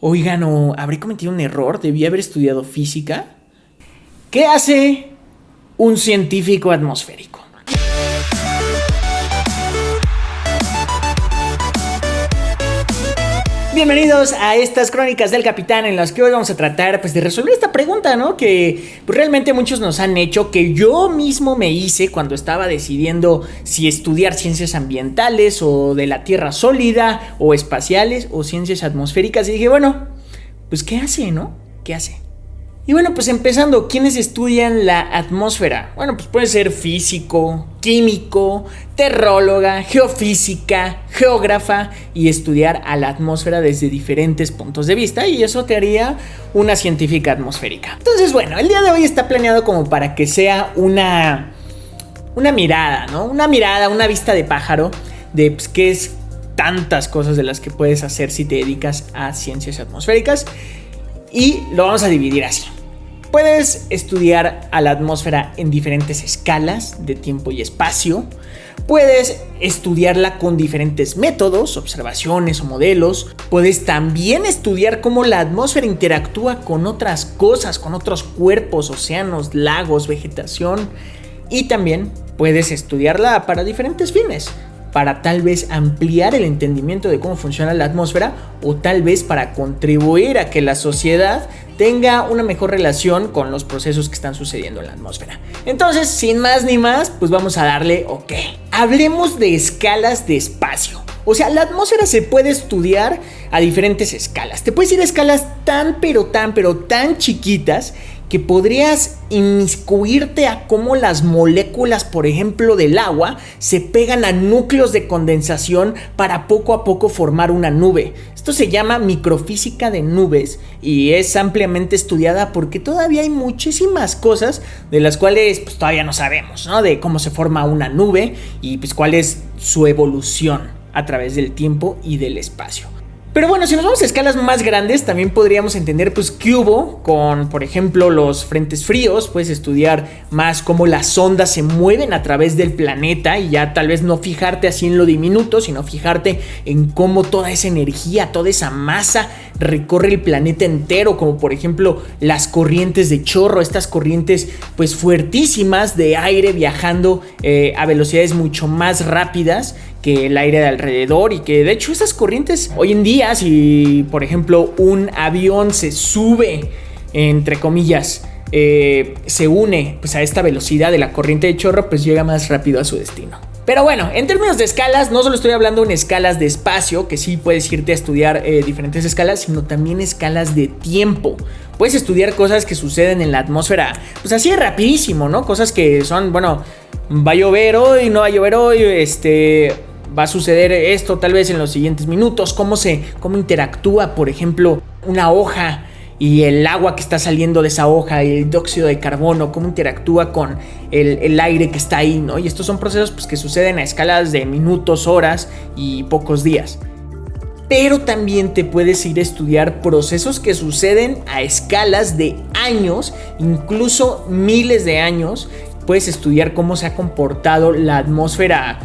Oigan, ¿o habré cometido un error? ¿Debí haber estudiado física? ¿Qué hace un científico atmosférico? Bienvenidos a estas crónicas del capitán en las que hoy vamos a tratar pues de resolver esta pregunta, ¿no? Que pues, realmente muchos nos han hecho, que yo mismo me hice cuando estaba decidiendo si estudiar ciencias ambientales o de la Tierra sólida o espaciales o ciencias atmosféricas y dije, bueno, pues ¿qué hace, no? ¿Qué hace? Y bueno, pues empezando, ¿quiénes estudian la atmósfera? Bueno, pues puede ser físico, químico, terróloga, geofísica, geógrafa y estudiar a la atmósfera desde diferentes puntos de vista y eso te haría una científica atmosférica. Entonces, bueno, el día de hoy está planeado como para que sea una una mirada, ¿no? Una mirada, una vista de pájaro de pues, qué es tantas cosas de las que puedes hacer si te dedicas a ciencias atmosféricas y lo vamos a dividir así. Puedes estudiar a la atmósfera en diferentes escalas de tiempo y espacio. Puedes estudiarla con diferentes métodos, observaciones o modelos. Puedes también estudiar cómo la atmósfera interactúa con otras cosas, con otros cuerpos, océanos, lagos, vegetación. Y también puedes estudiarla para diferentes fines para tal vez ampliar el entendimiento de cómo funciona la atmósfera o tal vez para contribuir a que la sociedad tenga una mejor relación con los procesos que están sucediendo en la atmósfera. Entonces, sin más ni más, pues vamos a darle ok. Hablemos de escalas de espacio. O sea, la atmósfera se puede estudiar a diferentes escalas. Te puedes ir a escalas tan pero tan pero tan chiquitas que podrías inmiscuirte a cómo las moléculas, por ejemplo, del agua se pegan a núcleos de condensación para poco a poco formar una nube. Esto se llama microfísica de nubes y es ampliamente estudiada porque todavía hay muchísimas cosas de las cuales pues, todavía no sabemos, ¿no? De cómo se forma una nube y pues cuál es su evolución a través del tiempo y del espacio. Pero bueno, si nos vamos a escalas más grandes, también podríamos entender pues qué hubo con, por ejemplo, los frentes fríos. Puedes estudiar más cómo las ondas se mueven a través del planeta y ya tal vez no fijarte así en lo diminuto, sino fijarte en cómo toda esa energía, toda esa masa recorre el planeta entero, como por ejemplo las corrientes de chorro, estas corrientes pues fuertísimas de aire viajando eh, a velocidades mucho más rápidas que el aire de alrededor y que de hecho esas corrientes hoy en día si por ejemplo un avión se sube entre comillas eh, se une pues a esta velocidad de la corriente de chorro pues llega más rápido a su destino. Pero bueno, en términos de escalas, no solo estoy hablando en escalas de espacio, que sí puedes irte a estudiar eh, diferentes escalas, sino también escalas de tiempo. Puedes estudiar cosas que suceden en la atmósfera, pues así rapidísimo, ¿no? Cosas que son, bueno, va a llover hoy, no va a llover hoy, este, va a suceder esto tal vez en los siguientes minutos, cómo se, cómo interactúa, por ejemplo, una hoja y el agua que está saliendo de esa hoja, el dióxido de carbono, cómo interactúa con el, aire que está ahí, ¿no? Y estos son procesos pues, que suceden a escalas de minutos, horas y pocos días. Pero también te puedes ir a estudiar procesos que suceden a escalas de años, incluso miles de años. Puedes estudiar cómo se ha comportado la atmósfera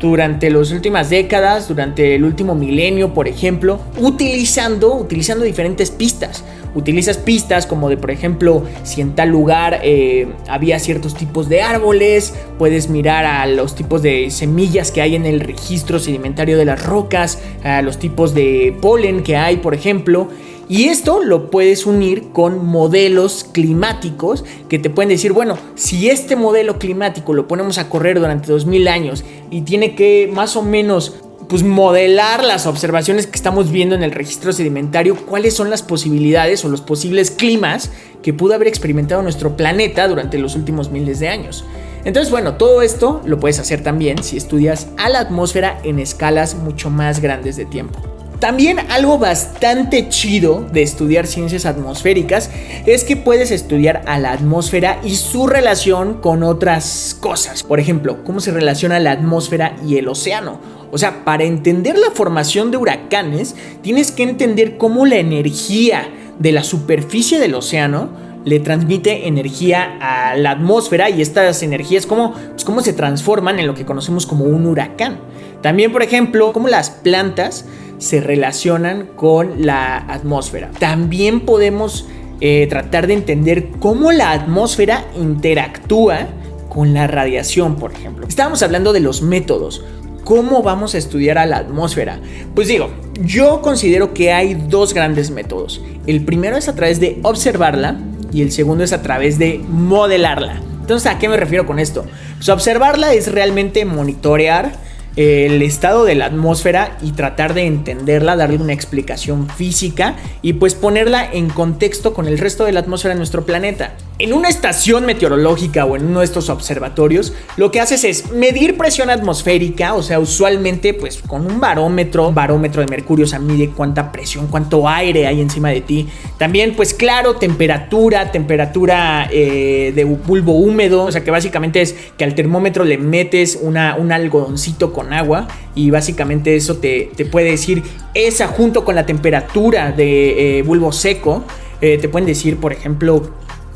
durante las últimas décadas, durante el último milenio, por ejemplo, utilizando, utilizando diferentes pistas. Utilizas pistas como de, por ejemplo, si en tal lugar eh, había ciertos tipos de árboles, puedes mirar a los tipos de semillas que hay en el registro sedimentario de las rocas, a los tipos de polen que hay, por ejemplo, y esto lo puedes unir con modelos climáticos que te pueden decir, bueno, si este modelo climático lo ponemos a correr durante 2000 años y tiene que más o menos pues modelar las observaciones que estamos viendo en el registro sedimentario, cuáles son las posibilidades o los posibles climas que pudo haber experimentado nuestro planeta durante los últimos miles de años. Entonces, bueno, todo esto lo puedes hacer también si estudias a la atmósfera en escalas mucho más grandes de tiempo. También algo bastante chido de estudiar ciencias atmosféricas es que puedes estudiar a la atmósfera y su relación con otras cosas. Por ejemplo, cómo se relaciona la atmósfera y el océano. O sea, para entender la formación de huracanes, tienes que entender cómo la energía de la superficie del océano le transmite energía a la atmósfera y estas energías cómo, pues cómo se transforman en lo que conocemos como un huracán. También, por ejemplo, cómo las plantas se relacionan con la atmósfera. También podemos eh, tratar de entender cómo la atmósfera interactúa con la radiación, por ejemplo. Estábamos hablando de los métodos. ¿Cómo vamos a estudiar a la atmósfera? Pues digo, yo considero que hay dos grandes métodos. El primero es a través de observarla y el segundo es a través de modelarla. Entonces, ¿a qué me refiero con esto? Pues observarla es realmente monitorear el estado de la atmósfera y tratar de entenderla, darle una explicación física y pues ponerla en contexto con el resto de la atmósfera de nuestro planeta. En una estación meteorológica o en uno de estos observatorios, lo que haces es medir presión atmosférica, o sea, usualmente pues con un barómetro, barómetro de mercurio, o sea, mide cuánta presión, cuánto aire hay encima de ti. También pues claro, temperatura, temperatura eh, de bulbo húmedo, o sea que básicamente es que al termómetro le metes una, un algodoncito con agua y básicamente eso te, puede decir esa junto con la temperatura de eh, bulbo seco. Eh, te pueden decir, por ejemplo,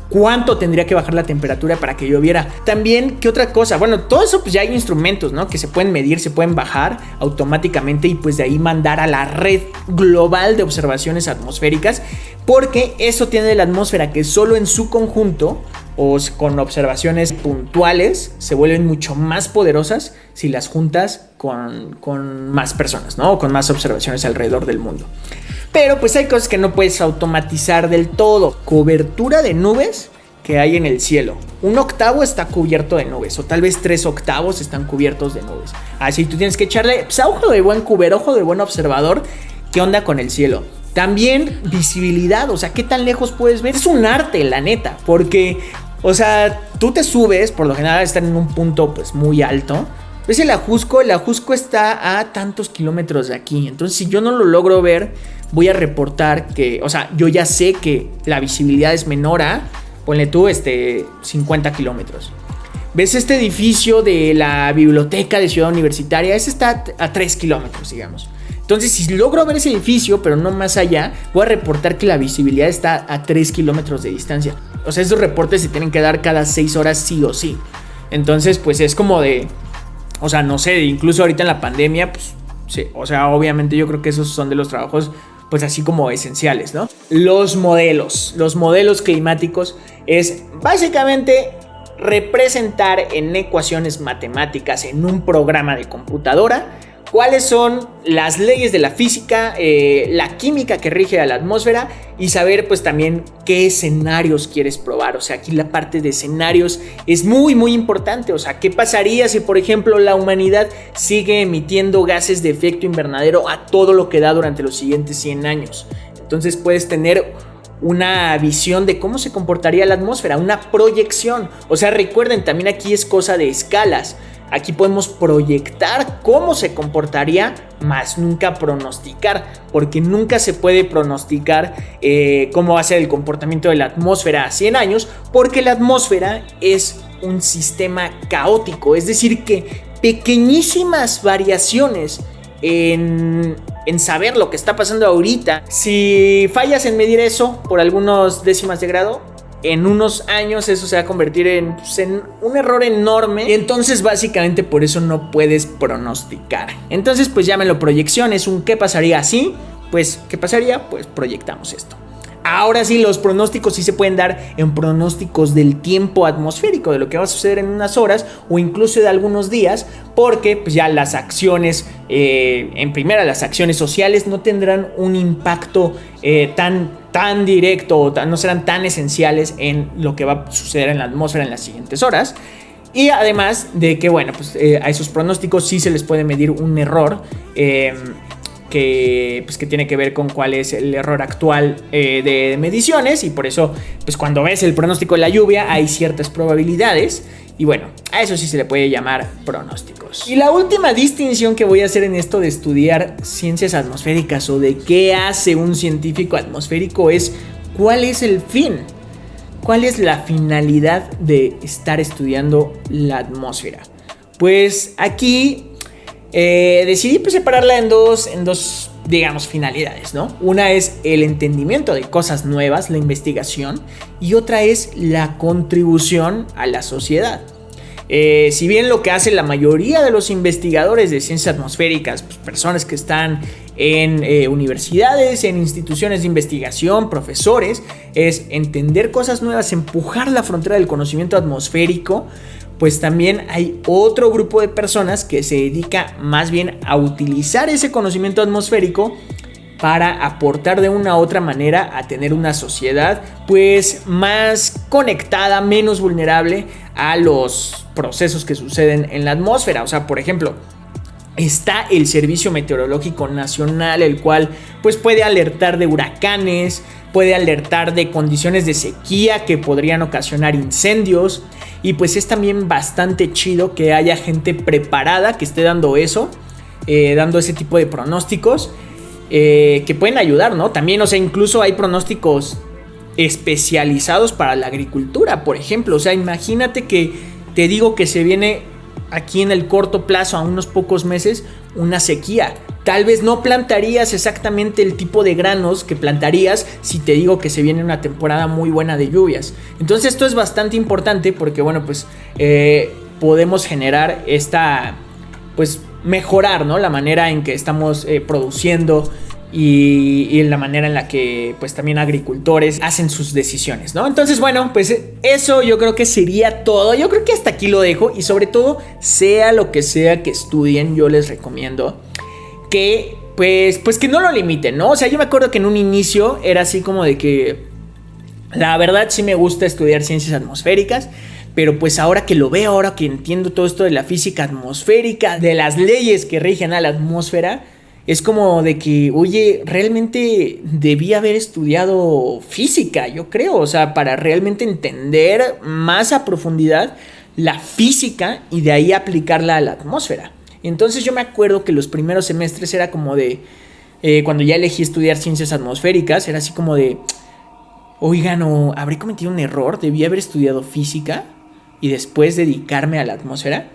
cuánto tendría que bajar la temperatura para que lloviera. También, ¿qué otra cosa? Bueno, todo eso pues ya hay instrumentos, ¿no? Que se pueden medir, se pueden bajar automáticamente y pues de ahí mandar a la red global de observaciones atmosféricas, porque eso tiene la atmósfera que solo en su conjunto o con observaciones puntuales se vuelven mucho más poderosas si las juntas con, con más personas, ¿no? O con más observaciones alrededor del mundo. Pero pues hay cosas que no puedes automatizar del todo. Cobertura de nubes que hay en el cielo. Un octavo está cubierto de nubes, o tal vez tres octavos están cubiertos de nubes. Así tú tienes que echarle pues, ojo de buen cuber, ojo de buen observador, qué onda con el cielo. También visibilidad, o sea, qué tan lejos puedes ver. Es un arte, la neta, porque, o sea, tú te subes, por lo general están en un punto pues muy alto. ¿Ves el Ajusco? El Ajusco está a tantos kilómetros de aquí. Entonces, si yo no lo logro ver, voy a reportar que, o sea, yo ya sé que la visibilidad es menor a, ponle tú, este, 50 kilómetros. ¿Ves este edificio de la biblioteca de Ciudad Universitaria? Ese está a 3 kilómetros, digamos. Entonces, si logro ver ese edificio, pero no más allá, voy a reportar que la visibilidad está a 3 kilómetros de distancia. O sea, esos reportes se tienen que dar cada 6 horas sí o sí. Entonces, pues es como de... O sea, no sé, incluso ahorita en la pandemia, pues sí, o sea, obviamente yo creo que esos son de los trabajos pues así como esenciales, ¿no? Los modelos, los modelos climáticos es básicamente representar en ecuaciones matemáticas en un programa de computadora cuáles son las leyes de la física, eh, la química que rige a la atmósfera y saber pues también qué escenarios quieres probar. O sea, aquí la parte de escenarios es muy muy importante. O sea, ¿qué pasaría si por ejemplo la humanidad sigue emitiendo gases de efecto invernadero a todo lo que da durante los siguientes 100 años? Entonces puedes tener una visión de cómo se comportaría la atmósfera, una proyección. O sea, recuerden, también aquí es cosa de escalas. Aquí podemos proyectar cómo se comportaría, más nunca pronosticar, porque nunca se puede pronosticar eh, cómo va a ser el comportamiento de la atmósfera a 100 años, porque la atmósfera es un sistema caótico, es decir, que pequeñísimas variaciones en, en, saber lo que está pasando ahorita. Si fallas en medir eso por algunos décimas de grado, en unos años eso se va a convertir pues, en, un error enorme. Y entonces básicamente por eso no puedes pronosticar. Entonces pues llámenlo proyección, es un qué pasaría así. Pues qué pasaría, pues proyectamos esto. Ahora sí, los pronósticos sí se pueden dar en pronósticos del tiempo atmosférico, de lo que va a suceder en unas horas o incluso de algunos días, porque pues, ya las acciones, eh, en primera, las acciones sociales no tendrán un impacto eh, tan, tan directo o no serán tan esenciales en lo que va a suceder en la atmósfera en las siguientes horas. Y además de que, bueno, pues eh, a esos pronósticos sí se les puede medir un error que, pues, que tiene que ver con cuál es el error actual eh, de mediciones y por eso pues cuando ves el pronóstico de la lluvia hay ciertas probabilidades y bueno, a eso sí se le puede llamar pronósticos. Y la última distinción que voy a hacer en esto de estudiar ciencias atmosféricas o de qué hace un científico atmosférico es cuál es el fin. ¿Cuál es la finalidad de estar estudiando la atmósfera? Pues aquí eh, decidí pues, separarla en dos, en dos digamos, finalidades, ¿no? Una es el entendimiento de cosas nuevas, la investigación, y otra es la contribución a la sociedad. Eh, si bien lo que hace la mayoría de los investigadores de ciencias atmosféricas, pues, personas que están en eh, universidades, en instituciones de investigación, profesores, es entender cosas nuevas, empujar la frontera del conocimiento atmosférico, pues también hay otro grupo de personas que se dedica más bien a utilizar ese conocimiento atmosférico para aportar de una u otra manera a tener una sociedad pues más conectada, menos vulnerable a los procesos que suceden en la atmósfera. O sea, por ejemplo, está el Servicio Meteorológico Nacional, el cual pues puede alertar de huracanes, puede alertar de condiciones de sequía que podrían ocasionar incendios y pues es también bastante chido que haya gente preparada que esté dando eso, eh, dando ese tipo de pronósticos eh, que pueden ayudar, ¿no? También, o sea, incluso hay pronósticos especializados para la agricultura, por ejemplo. O sea, imagínate que te digo que se viene aquí en el corto plazo, a unos pocos meses, una sequía. Tal vez no plantarías exactamente el tipo de granos que plantarías si te digo que se viene una temporada muy buena de lluvias. Entonces esto es bastante importante porque, bueno, pues eh, podemos generar esta, pues mejorar, ¿no? La manera en que estamos eh, produciendo y, la manera en la que pues también agricultores hacen sus decisiones, ¿no? Entonces, bueno, pues eso yo creo que sería todo. Yo creo que hasta aquí lo dejo y sobre todo, sea lo que sea que estudien, yo les recomiendo que pues pues que no lo limiten, ¿no? O sea, yo me acuerdo que en un inicio era así como de que la verdad sí me gusta estudiar ciencias atmosféricas, pero pues ahora que lo veo, ahora que entiendo todo esto de la física atmosférica, de las leyes que rigen a la atmósfera, es como de que, oye, realmente debía haber estudiado física, yo creo, o sea, para realmente entender más a profundidad la física y de ahí aplicarla a la atmósfera. Entonces yo me acuerdo que los primeros semestres era como de, eh, cuando ya elegí estudiar ciencias atmosféricas, era así como de, oigan, ¿o habré cometido un error? ¿Debí haber estudiado física? y después dedicarme a la atmósfera.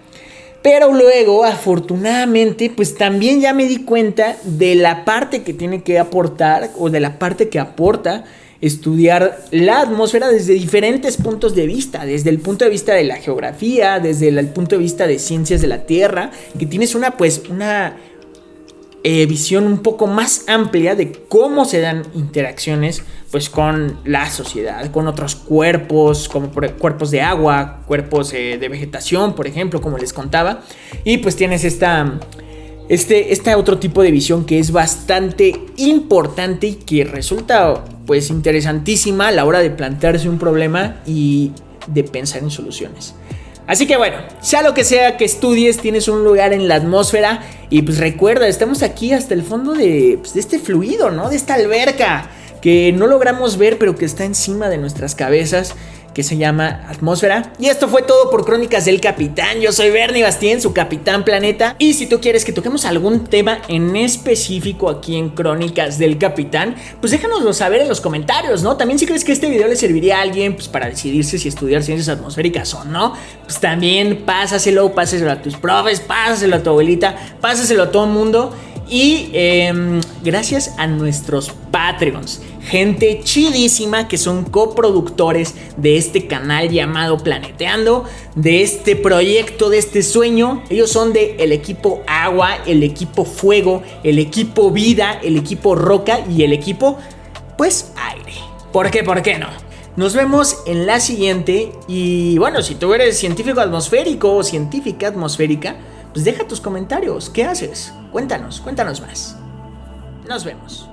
Pero luego, afortunadamente, pues también ya me di cuenta de la parte que tiene que aportar o de la parte que aporta estudiar la atmósfera desde diferentes puntos de vista, desde el punto de vista de la geografía, desde el, punto de vista de ciencias de la Tierra, que tienes una pues una eh, visión un poco más amplia de cómo se dan interacciones pues con la sociedad, con otros cuerpos, como cuerpos de agua, cuerpos eh, de vegetación, por ejemplo, como les contaba. Y pues tienes esta, este, este otro tipo de visión que es bastante importante y que resulta pues interesantísima a la hora de plantearse un problema y de pensar en soluciones. Así que bueno, sea lo que sea que estudies, tienes un lugar en la atmósfera y pues recuerda, estamos aquí hasta el fondo de, pues, este fluido, ¿no? De esta alberca que no logramos ver pero que está encima de nuestras cabezas que se llama Atmósfera. Y esto fue todo por Crónicas del Capitán. Yo soy Bernie Bastien, su Capitán Planeta. Y si tú quieres que toquemos algún tema en específico aquí en Crónicas del Capitán, pues déjanoslo saber en los comentarios, ¿no? También si crees que este video le serviría a alguien pues, para decidirse si estudiar ciencias atmosféricas o no, pues también pásaselo, pásaselo a tus profes, pásaselo a tu abuelita, pásaselo a todo el mundo. Y em, gracias a nuestros Patreons, gente chidísima que son coproductores de este canal llamado Planeteando, de este proyecto, de este sueño. Ellos son de el equipo Agua, el equipo Fuego, el equipo Vida, el equipo Roca y el equipo, pues, Aire. ¿Por qué? ¿Por qué no? Nos vemos en la siguiente y bueno, si tú eres científico atmosférico o científica atmosférica, pues deja tus comentarios. ¿Qué haces? Cuéntanos, cuéntanos más. Nos vemos.